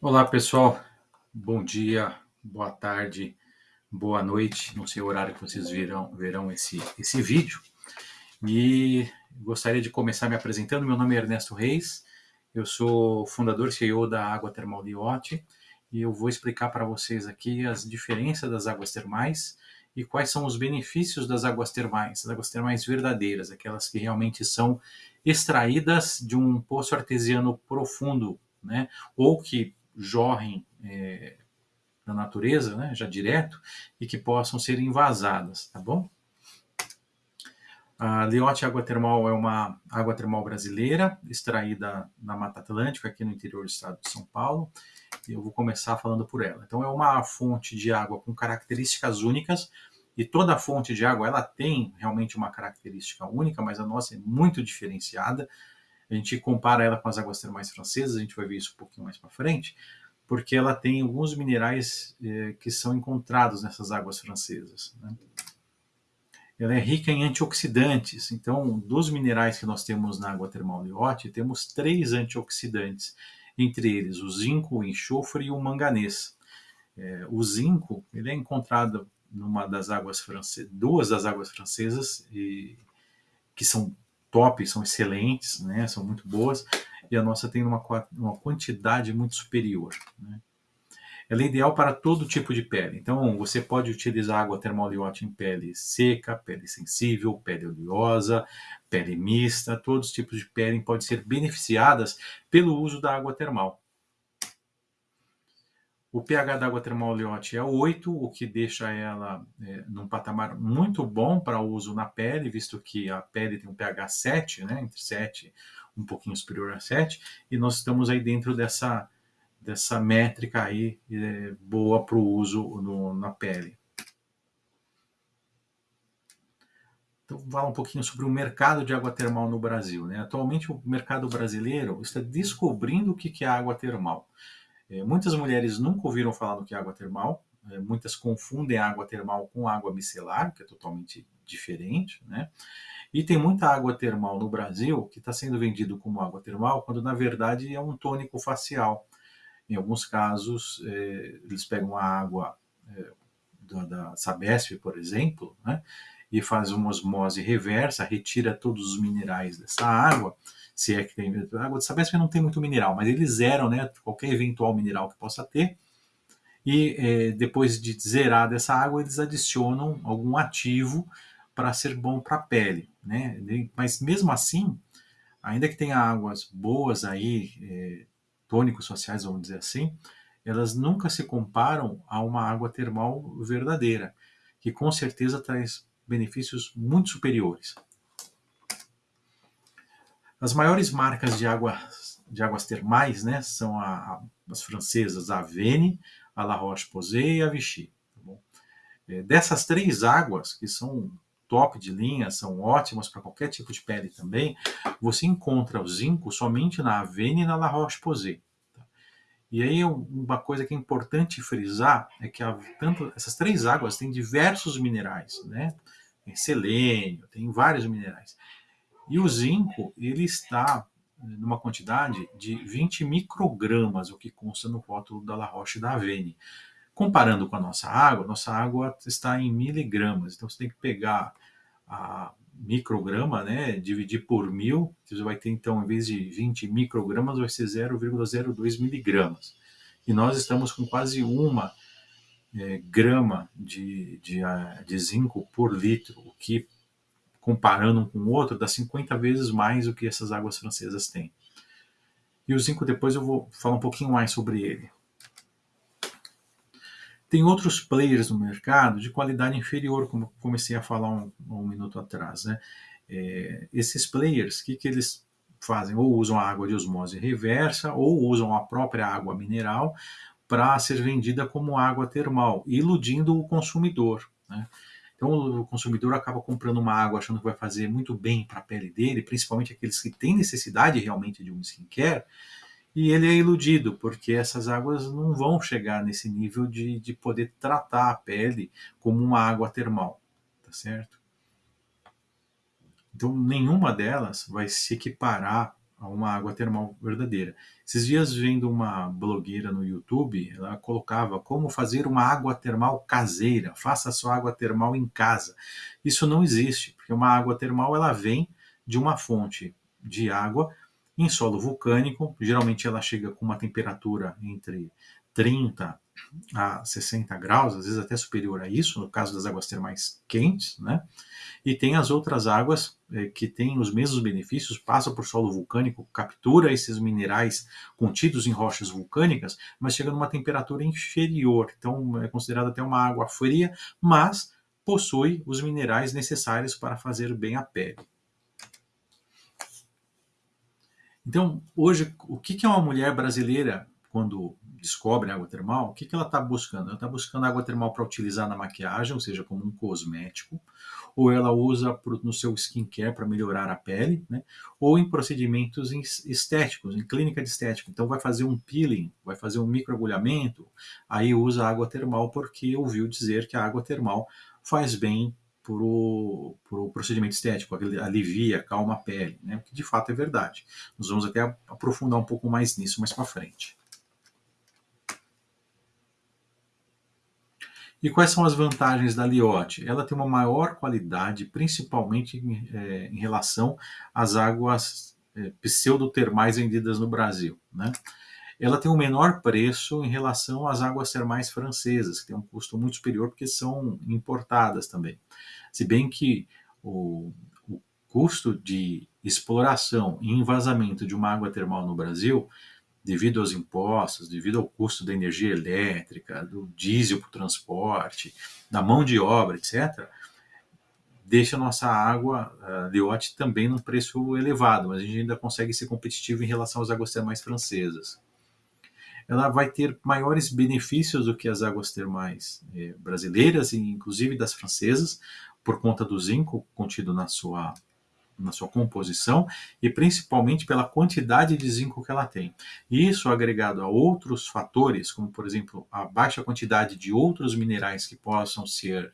Olá pessoal, bom dia, boa tarde, boa noite, não sei o horário que vocês verão, verão esse, esse vídeo. E gostaria de começar me apresentando, meu nome é Ernesto Reis, eu sou fundador CEO da Água Termal Liote e eu vou explicar para vocês aqui as diferenças das águas termais e quais são os benefícios das águas termais, as águas termais verdadeiras, aquelas que realmente são extraídas de um poço artesiano profundo, né? ou que jorrem é, na natureza, né, já direto, e que possam ser invasadas, tá bom? A Liote Água Termal é uma água termal brasileira, extraída na Mata Atlântica, aqui no interior do estado de São Paulo, eu vou começar falando por ela. Então, é uma fonte de água com características únicas, e toda fonte de água ela tem realmente uma característica única, mas a nossa é muito diferenciada, a gente compara ela com as águas termais francesas, a gente vai ver isso um pouquinho mais para frente, porque ela tem alguns minerais eh, que são encontrados nessas águas francesas. Né? Ela é rica em antioxidantes, então dos minerais que nós temos na água termal Liotte, temos três antioxidantes, entre eles o zinco, o enxofre e o manganês. É, o zinco ele é encontrado numa das águas francesas, duas das águas francesas e, que são top, são excelentes, né, são muito boas, e a nossa tem uma, uma quantidade muito superior. Né. Ela é ideal para todo tipo de pele. Então, você pode utilizar água termoliote em pele seca, pele sensível, pele oleosa, pele mista. Todos os tipos de pele podem ser beneficiadas pelo uso da água termal. O pH da água termal Liotte é 8, o que deixa ela é, num patamar muito bom para uso na pele, visto que a pele tem um pH 7, né, entre 7 um pouquinho superior a 7, e nós estamos aí dentro dessa, dessa métrica aí é, boa para o uso no, na pele. Então, falar um pouquinho sobre o mercado de água termal no Brasil. Né? Atualmente, o mercado brasileiro está descobrindo o que é água termal. É, muitas mulheres nunca ouviram falar do que é água termal, é, muitas confundem água termal com água micelar, que é totalmente diferente, né? E tem muita água termal no Brasil que está sendo vendido como água termal, quando na verdade é um tônico facial. Em alguns casos, é, eles pegam a água é, da, da Sabesp, por exemplo, né? e faz uma osmose reversa, retira todos os minerais dessa água, se é que tem. Água de Sabesp não tem muito mineral, mas eles zeram né, qualquer eventual mineral que possa ter. E é, depois de zerar dessa água, eles adicionam algum ativo para ser bom para a pele. Né? Mas mesmo assim, ainda que tenha águas boas aí, é, tônicos sociais, vamos dizer assim, elas nunca se comparam a uma água termal verdadeira, que com certeza traz benefícios muito superiores. As maiores marcas de, água, de águas termais né, são a, a, as francesas a Vene, a La Roche-Posay e a Vichy. Tá é, dessas três águas, que são top de linha, são ótimas para qualquer tipo de pele também, você encontra o zinco somente na Avene e na La Roche-Posay. Tá? E aí uma coisa que é importante frisar é que a, tanto, essas três águas têm diversos minerais, né? Tem selênio, tem vários minerais. E o zinco, ele está numa quantidade de 20 microgramas, o que consta no rótulo da La Roche da Avene. Comparando com a nossa água, nossa água está em miligramas, então você tem que pegar a micrograma, né, dividir por mil, você vai ter então, em vez de 20 microgramas, vai ser 0,02 miligramas. E nós estamos com quase uma é, grama de, de, de zinco por litro, o que comparando um com o outro, dá 50 vezes mais do que essas águas francesas têm. E o zinco depois eu vou falar um pouquinho mais sobre ele. Tem outros players no mercado de qualidade inferior, como comecei a falar um, um minuto atrás. Né? É, esses players, o que, que eles fazem? Ou usam a água de osmose reversa, ou usam a própria água mineral para ser vendida como água termal, iludindo o consumidor. Né? Então o consumidor acaba comprando uma água achando que vai fazer muito bem para a pele dele, principalmente aqueles que têm necessidade realmente de um skincare, e ele é iludido, porque essas águas não vão chegar nesse nível de, de poder tratar a pele como uma água termal, tá certo? Então nenhuma delas vai se equiparar a uma água termal verdadeira. Esses dias vendo uma blogueira no YouTube, ela colocava como fazer uma água termal caseira, faça sua água termal em casa. Isso não existe, porque uma água termal ela vem de uma fonte de água em solo vulcânico, geralmente ela chega com uma temperatura entre 30 a 60 graus, às vezes até superior a isso, no caso das águas termais quentes, né? E tem as outras águas eh, que têm os mesmos benefícios, passam por solo vulcânico, captura esses minerais contidos em rochas vulcânicas, mas chega numa temperatura inferior. Então é considerada até uma água fria, mas possui os minerais necessários para fazer bem a pele. Então, hoje, o que é uma mulher brasileira quando descobre água termal? O que ela está buscando? Ela está buscando água termal para utilizar na maquiagem, ou seja, como um cosmético, ou ela usa no seu skincare para melhorar a pele, né? ou em procedimentos estéticos, em clínica de estética. Então, vai fazer um peeling, vai fazer um microagulhamento, aí usa água termal porque ouviu dizer que a água termal faz bem para o procedimento estético, alivia, calma a pele, né? o que de fato é verdade. Nós vamos até aprofundar um pouco mais nisso mais para frente. E quais são as vantagens da Liotte? Ela tem uma maior qualidade, principalmente em, é, em relação às águas é, pseudotermais vendidas no Brasil. Né? Ela tem um menor preço em relação às águas termais francesas, que tem um custo muito superior porque são importadas também. Se bem que o, o custo de exploração e envasamento de uma água termal no Brasil, devido aos impostos, devido ao custo da energia elétrica, do diesel para o transporte, da mão de obra, etc., deixa a nossa água uh, Liotte também num preço elevado, mas a gente ainda consegue ser competitivo em relação às águas termais francesas. Ela vai ter maiores benefícios do que as águas termais eh, brasileiras e inclusive das francesas, por conta do zinco contido na sua, na sua composição e principalmente pela quantidade de zinco que ela tem. Isso agregado a outros fatores, como por exemplo a baixa quantidade de outros minerais que possam ser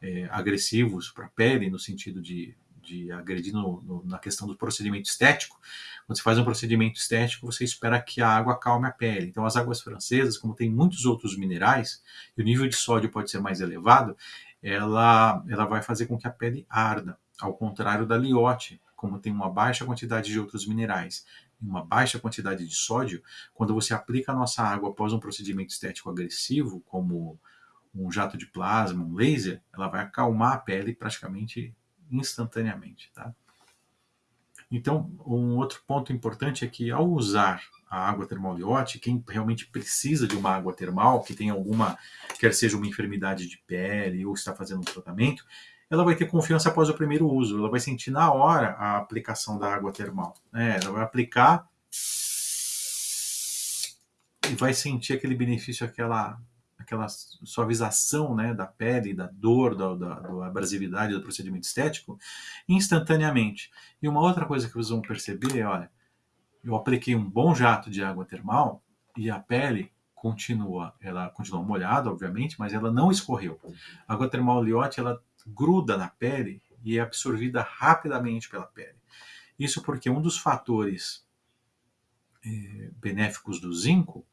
é, agressivos para a pele, no sentido de, de agredir no, no, na questão do procedimento estético. Quando você faz um procedimento estético, você espera que a água acalme a pele. Então, as águas francesas, como tem muitos outros minerais, e o nível de sódio pode ser mais elevado, ela, ela vai fazer com que a pele arda, ao contrário da liote, como tem uma baixa quantidade de outros minerais e uma baixa quantidade de sódio, quando você aplica a nossa água após um procedimento estético agressivo, como um jato de plasma, um laser, ela vai acalmar a pele praticamente instantaneamente. Tá? Então, um outro ponto importante é que ao usar a água termal Liotte, quem realmente precisa de uma água termal, que tem alguma, quer seja uma enfermidade de pele ou está fazendo um tratamento, ela vai ter confiança após o primeiro uso, ela vai sentir na hora a aplicação da água termal. É, ela vai aplicar e vai sentir aquele benefício, aquela, aquela suavização né, da pele, da dor, da, da, da abrasividade do procedimento estético, instantaneamente. E uma outra coisa que vocês vão perceber é, olha, eu apliquei um bom jato de água termal e a pele continua, ela continua molhada, obviamente, mas ela não escorreu. A água termal Liotte, ela gruda na pele e é absorvida rapidamente pela pele. Isso porque um dos fatores é, benéficos do zinco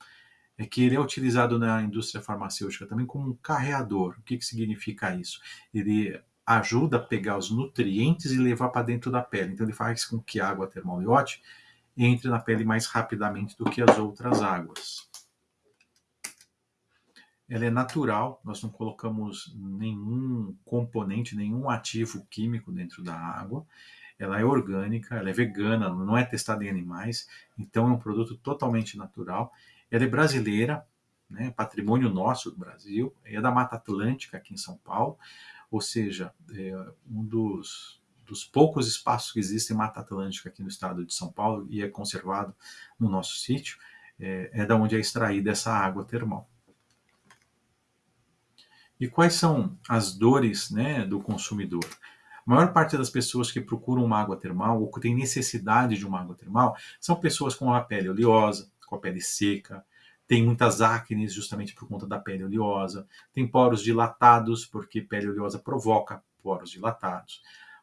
é que ele é utilizado na indústria farmacêutica também como um carreador. O que, que significa isso? Ele ajuda a pegar os nutrientes e levar para dentro da pele. Então ele faz com que a água termal Liotte entre na pele mais rapidamente do que as outras águas. Ela é natural, nós não colocamos nenhum componente, nenhum ativo químico dentro da água. Ela é orgânica, ela é vegana, não é testada em animais, então é um produto totalmente natural. Ela é brasileira, né, patrimônio nosso do Brasil, é da Mata Atlântica aqui em São Paulo, ou seja, é um dos dos poucos espaços que existem Mata Atlântica aqui no estado de São Paulo e é conservado no nosso sítio, é, é da onde é extraída essa água termal. E quais são as dores né, do consumidor? A maior parte das pessoas que procuram uma água termal ou que têm necessidade de uma água termal são pessoas com a pele oleosa, com a pele seca, tem muitas acnes justamente por conta da pele oleosa, tem poros dilatados, porque pele oleosa provoca poros dilatados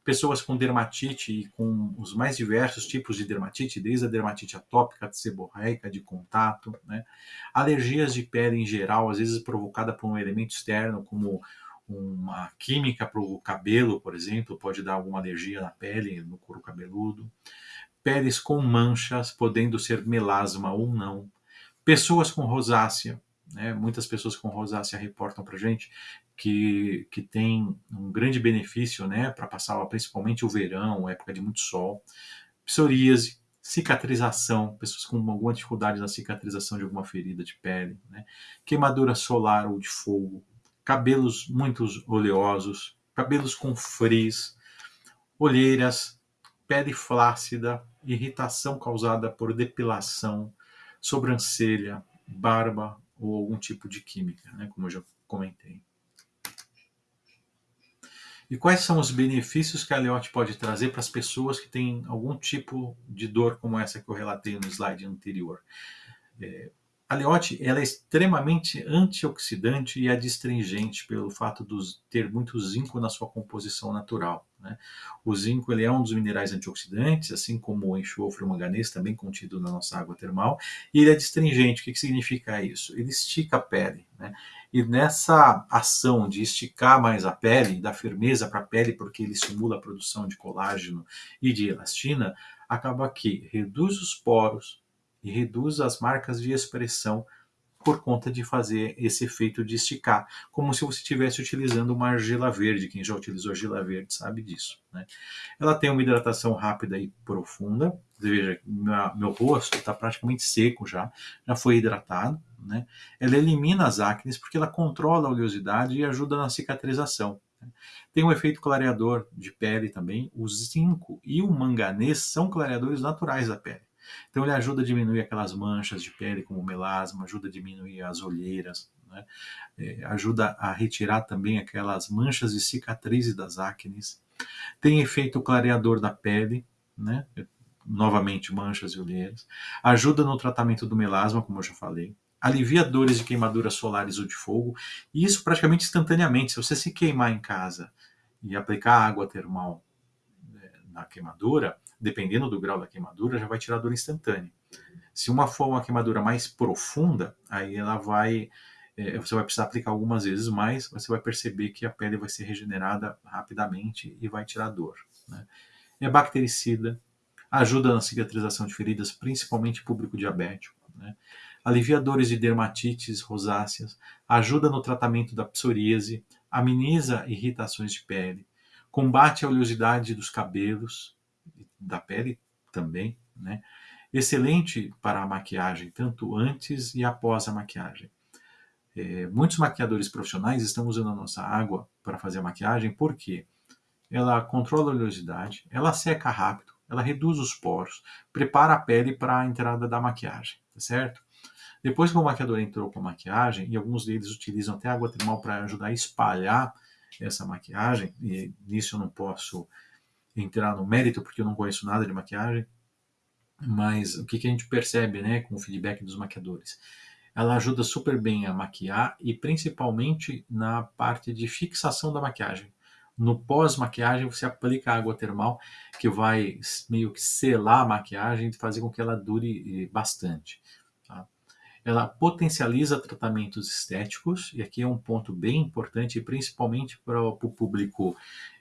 pessoas com dermatite e com os mais diversos tipos de dermatite, desde a dermatite atópica, seborreica, de contato, né? alergias de pele em geral, às vezes provocada por um elemento externo, como uma química para o cabelo, por exemplo, pode dar alguma alergia na pele, no couro cabeludo. Peles com manchas, podendo ser melasma ou não. Pessoas com rosácea, né? muitas pessoas com rosácea reportam para gente que, que tem um grande benefício né, para passar principalmente o verão, época de muito sol. Psoríase, cicatrização, pessoas com alguma dificuldade na cicatrização de alguma ferida de pele, né? queimadura solar ou de fogo, cabelos muito oleosos, cabelos com frizz, olheiras, pele flácida, irritação causada por depilação, sobrancelha, barba ou algum tipo de química, né, como eu já comentei. E quais são os benefícios que a Leote pode trazer para as pessoas que têm algum tipo de dor como essa que eu relatei no slide anterior? É, a leote ela é extremamente antioxidante e adstringente pelo fato de ter muito zinco na sua composição natural. Né? O zinco ele é um dos minerais antioxidantes, assim como o enxofre e o manganês, também contido na nossa água termal, e ele é adstringente. O que, que significa isso? Ele estica a pele. Né? E nessa ação de esticar mais a pele, dar firmeza para a pele, porque ele estimula a produção de colágeno e de elastina, acaba que reduz os poros, e reduz as marcas de expressão por conta de fazer esse efeito de esticar, como se você estivesse utilizando uma argila verde. Quem já utilizou argila verde sabe disso. Né? Ela tem uma hidratação rápida e profunda. Veja, meu, meu rosto está praticamente seco já, já foi hidratado. Né? Ela elimina as acnes porque ela controla a oleosidade e ajuda na cicatrização. Né? Tem um efeito clareador de pele também. O zinco e o manganês são clareadores naturais da pele. Então ele ajuda a diminuir aquelas manchas de pele como melasma, ajuda a diminuir as olheiras, né? é, ajuda a retirar também aquelas manchas e cicatrizes das acnes. Tem efeito clareador da pele, né? novamente manchas e olheiras. Ajuda no tratamento do melasma, como eu já falei. Alivia dores de queimaduras solares ou de fogo, e isso praticamente instantaneamente. Se você se queimar em casa e aplicar água termal né, na queimadura, dependendo do grau da queimadura, já vai tirar dor instantânea. Se uma for uma queimadura mais profunda, aí ela vai, é, você vai precisar aplicar algumas vezes mais, você vai perceber que a pele vai ser regenerada rapidamente e vai tirar dor. Né? É bactericida, ajuda na cicatrização de feridas, principalmente público diabético. Né? Alivia dores de dermatites rosáceas, ajuda no tratamento da psoríase, ameniza irritações de pele, combate a oleosidade dos cabelos, da pele também, né? Excelente para a maquiagem, tanto antes e após a maquiagem. É, muitos maquiadores profissionais estão usando a nossa água para fazer a maquiagem porque ela controla a oleosidade, ela seca rápido, ela reduz os poros, prepara a pele para a entrada da maquiagem, tá certo? Depois que o maquiador entrou com a maquiagem, e alguns deles utilizam até água termal para ajudar a espalhar essa maquiagem, e nisso eu não posso entrar no mérito, porque eu não conheço nada de maquiagem, mas o que, que a gente percebe né, com o feedback dos maquiadores? Ela ajuda super bem a maquiar e principalmente na parte de fixação da maquiagem. No pós-maquiagem, você aplica água termal que vai meio que selar a maquiagem e fazer com que ela dure eh, bastante. Tá? Ela potencializa tratamentos estéticos, e aqui é um ponto bem importante, principalmente para o público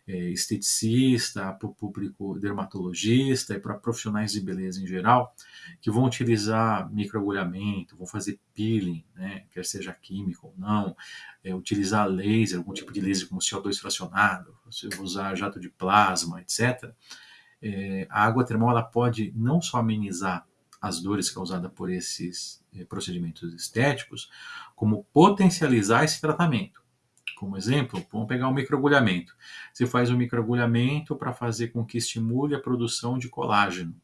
esteticista, para o público dermatologista e para profissionais de beleza em geral, que vão utilizar microagulhamento, vão fazer peeling, né, quer seja químico ou não, é, utilizar laser, algum tipo de laser como CO2 fracionado, usar jato de plasma, etc. É, a água termal ela pode não só amenizar as dores causadas por esses é, procedimentos estéticos, como potencializar esse tratamento. Como exemplo, vamos pegar o um microagulhamento. Você faz um microagulhamento para fazer com que estimule a produção de colágeno.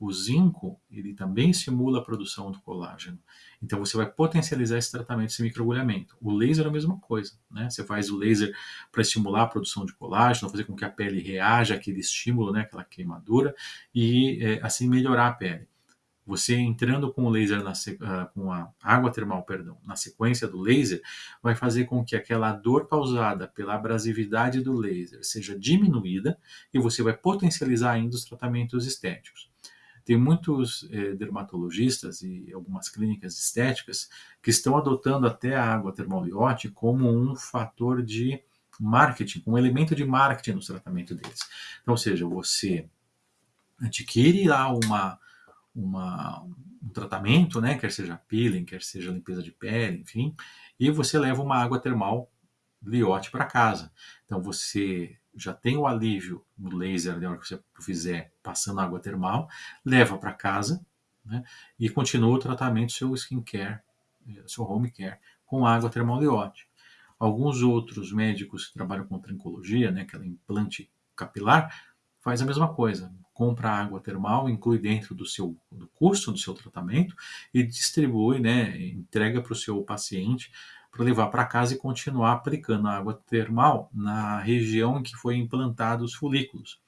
O zinco, ele também estimula a produção do colágeno. Então você vai potencializar esse tratamento, esse microagulhamento. O laser é a mesma coisa, né? Você faz o laser para estimular a produção de colágeno, fazer com que a pele reaja àquele estímulo, né, aquela queimadura, e é, assim melhorar a pele. Você entrando com o laser na, uh, com a água termal, perdão, na sequência do laser, vai fazer com que aquela dor causada pela abrasividade do laser seja diminuída e você vai potencializar ainda os tratamentos estéticos. Tem muitos eh, dermatologistas e algumas clínicas estéticas que estão adotando até a água termal Liotte como um fator de marketing, um elemento de marketing no tratamento deles. Então, ou seja, você adquire lá uma, uma, um tratamento, né, quer seja peeling, quer seja limpeza de pele, enfim, e você leva uma água termal Liotte para casa. Então você já tem o alívio no laser na hora que você fizer passando água termal, leva para casa né, e continua o tratamento seu skincare, eh, seu home care com água termal Liotte. Alguns outros médicos que trabalham com trincologia, né, aquela implante capilar, faz a mesma coisa. Compra água termal, inclui dentro do seu do custo do seu tratamento e distribui, né, entrega para o seu paciente para levar para casa e continuar aplicando a água termal na região em que foi implantado os folículos.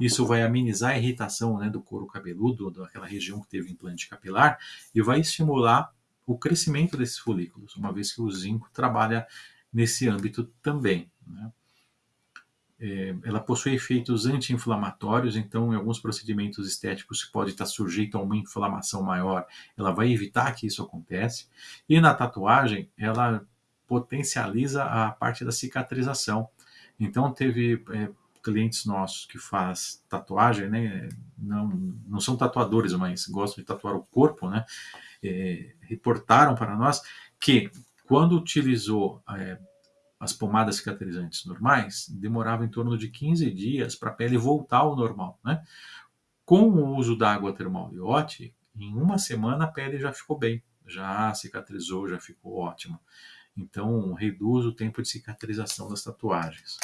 Isso vai amenizar a irritação né, do couro cabeludo, daquela região que teve implante capilar, e vai estimular o crescimento desses folículos, uma vez que o zinco trabalha nesse âmbito também. Né? É, ela possui efeitos anti-inflamatórios, então em alguns procedimentos estéticos que pode estar sujeito a uma inflamação maior, ela vai evitar que isso aconteça. E na tatuagem, ela potencializa a parte da cicatrização. Então teve é, clientes nossos que faz tatuagem, né? Não, não são tatuadores, mas gostam de tatuar o corpo, né? É, reportaram para nós que quando utilizou é, as pomadas cicatrizantes normais, demorava em torno de 15 dias para a pele voltar ao normal. Né? Com o uso da água termal Iote, em uma semana a pele já ficou bem, já cicatrizou, já ficou ótima. Então, reduz o tempo de cicatrização das tatuagens.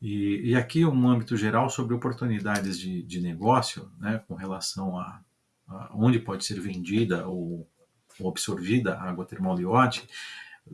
E, e aqui um âmbito geral sobre oportunidades de, de negócio, né, com relação a, a onde pode ser vendida ou ou absorvida a água termal Liotte,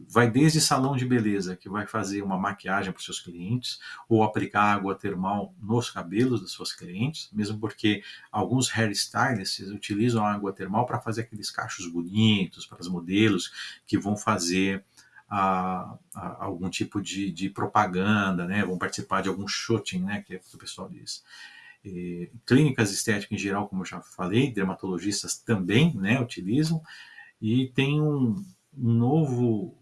vai desde salão de beleza, que vai fazer uma maquiagem para os seus clientes, ou aplicar água termal nos cabelos das suas clientes, mesmo porque alguns hairstylists utilizam a água termal para fazer aqueles cachos bonitos para os modelos que vão fazer a, a, algum tipo de, de, propaganda, né? vão participar de algum shooting, né? que, é que o pessoal diz. E, clínicas estéticas em geral, como eu já falei, dermatologistas também né, utilizam, e tem um, um novo,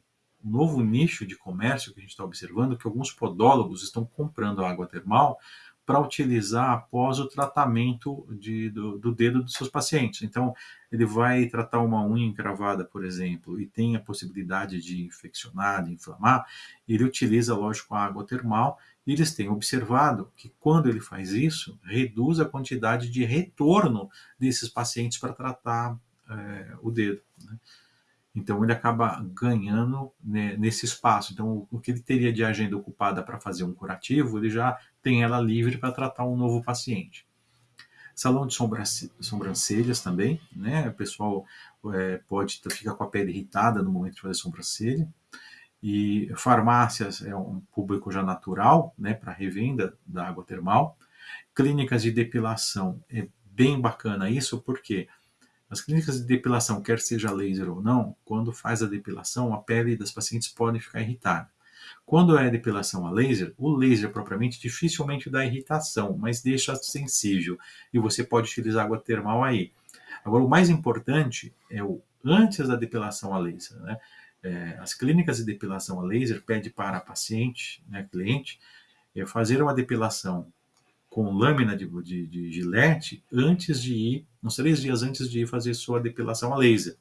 um novo nicho de comércio que a gente está observando, que alguns podólogos estão comprando água termal para utilizar após o tratamento de, do, do, dedo dos seus pacientes. Então, ele vai tratar uma unha encravada, por exemplo, e tem a possibilidade de infeccionar, de inflamar, ele utiliza, lógico, a água termal, e eles têm observado que quando ele faz isso, reduz a quantidade de retorno desses pacientes para tratar é, o dedo. Né? Então ele acaba ganhando né, nesse espaço. Então o que ele teria de agenda ocupada para fazer um curativo, ele já tem ela livre para tratar um novo paciente. Salão de sobrancelhas também, né? O pessoal é, pode ficar com a pele irritada no momento de fazer sobrancelha. E farmácias é um público já natural, né, para revenda da água termal. Clínicas de depilação é bem bacana isso, porque quê? As clínicas de depilação, quer seja laser ou não, quando faz a depilação, a pele das pacientes pode ficar irritada. Quando é depilação a laser, o laser propriamente dificilmente dá irritação, mas deixa sensível e você pode utilizar água termal aí. Agora, o mais importante é o antes da depilação a laser. Né? É, as clínicas de depilação a laser pedem para a paciente, né, cliente, é fazer uma depilação com lâmina de, de, de gilete antes de ir, uns três dias antes de ir fazer sua depilação a laser.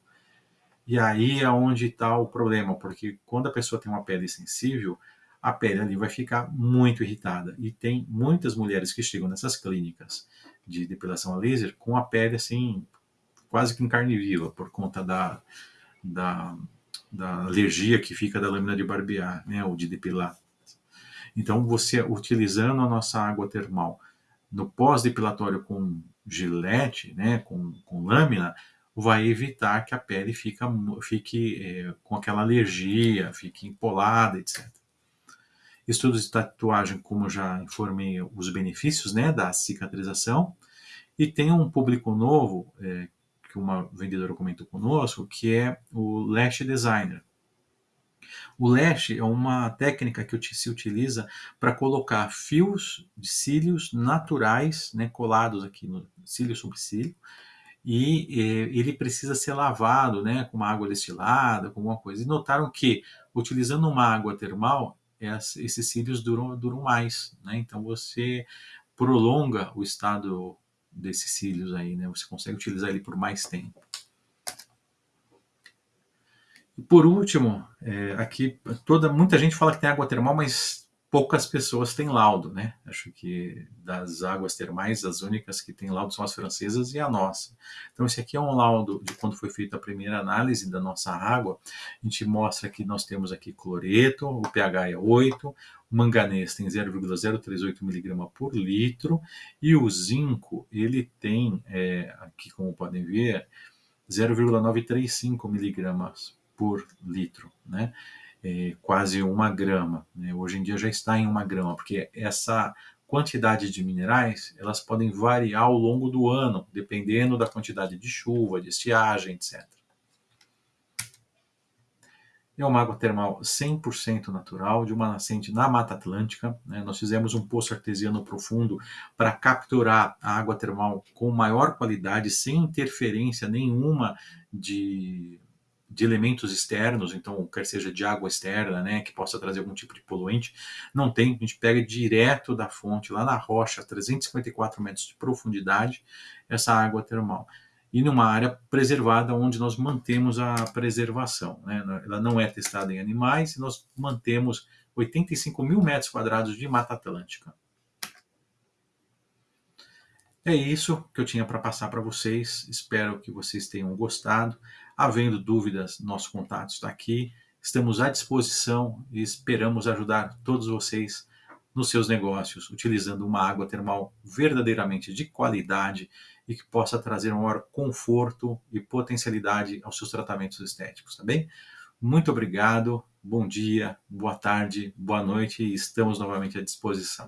E aí é onde está o problema, porque quando a pessoa tem uma pele sensível, a pele ali vai ficar muito irritada. E tem muitas mulheres que chegam nessas clínicas de depilação a laser com a pele assim, quase que em carne viva, por conta da, da, da alergia que fica da lâmina de barbear, né, ou de depilar. Então, você utilizando a nossa água termal no pós-depilatório com gilete, né, com, com lâmina, vai evitar que a pele fica, fique é, com aquela alergia, fique empolada, etc. Estudos de tatuagem, como já informei, os benefícios né, da cicatrização. E tem um público novo, é, que uma vendedora comentou conosco, que é o Lash Designer. O lash é uma técnica que se utiliza para colocar fios de cílios naturais, né, colados aqui no cílio sobre cílio, e ele precisa ser lavado né, com uma água destilada, com alguma coisa. E notaram que, utilizando uma água termal, esses cílios duram, duram mais. Né? Então você prolonga o estado desses cílios aí, né? você consegue utilizar ele por mais tempo. Por último, é, aqui toda muita gente fala que tem água termal, mas poucas pessoas têm laudo, né? Acho que das águas termais, as únicas que têm laudo são as francesas e a nossa. Então esse aqui é um laudo de quando foi feita a primeira análise da nossa água. A gente mostra que nós temos aqui cloreto, o pH é 8, o manganês tem 0,038 mg por litro e o zinco ele tem, é, aqui como podem ver, 0,935 miligramas por litro, né? É, quase uma grama. Né? Hoje em dia já está em uma grama, porque essa quantidade de minerais elas podem variar ao longo do ano, dependendo da quantidade de chuva, de estiagem, etc. É uma água termal 100% natural, de uma nascente na Mata Atlântica. Né? Nós fizemos um poço artesiano profundo para capturar a água termal com maior qualidade, sem interferência nenhuma de de elementos externos, então quer seja de água externa, né, que possa trazer algum tipo de poluente, não tem, a gente pega direto da fonte, lá na rocha, 354 metros de profundidade, essa água termal. E numa área preservada onde nós mantemos a preservação. Né? Ela não é testada em animais e nós mantemos 85 mil metros quadrados de Mata Atlântica. É isso que eu tinha para passar para vocês. Espero que vocês tenham gostado. Havendo dúvidas, nosso contato está aqui. Estamos à disposição e esperamos ajudar todos vocês nos seus negócios, utilizando uma água termal verdadeiramente de qualidade e que possa trazer maior conforto e potencialidade aos seus tratamentos estéticos, tá bem? Muito obrigado, bom dia, boa tarde, boa noite e estamos novamente à disposição.